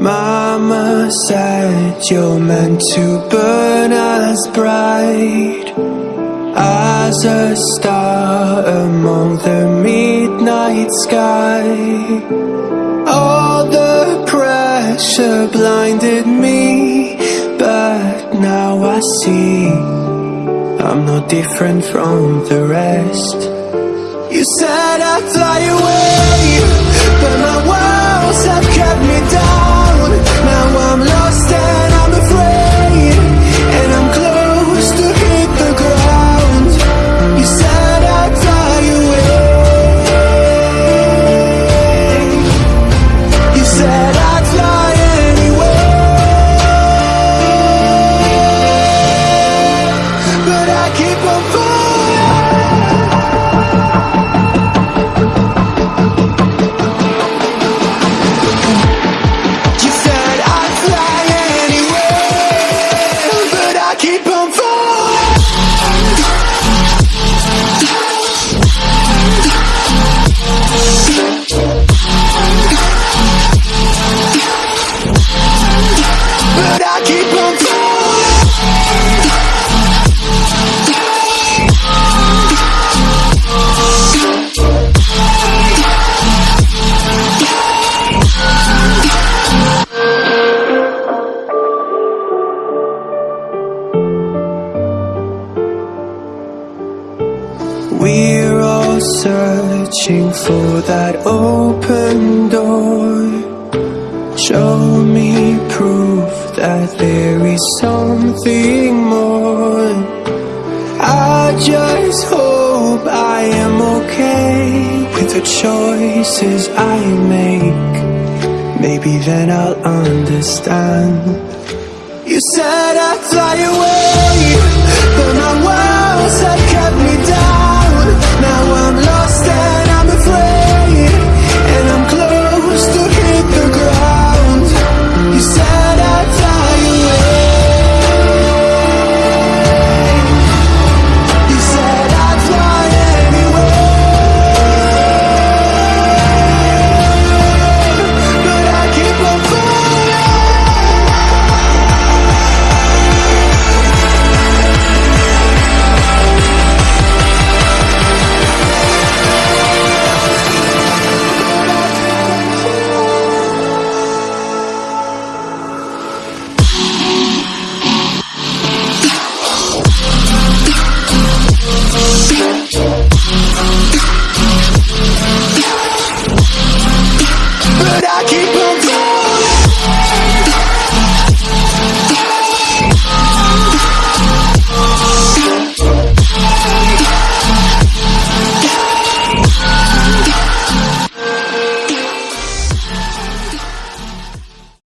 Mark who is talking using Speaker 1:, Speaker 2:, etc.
Speaker 1: Mama said you're meant to burn as bright as a star among the midnight sky. All the pressure blinded me, but now I see I'm no different from the rest. You said I'd fly away, We're all searching for that open door. Show me proof that there is something more. I just hope I am okay with the choices I make. Maybe then I'll understand. You said I'd fly away, but my walls have kept me But I keep on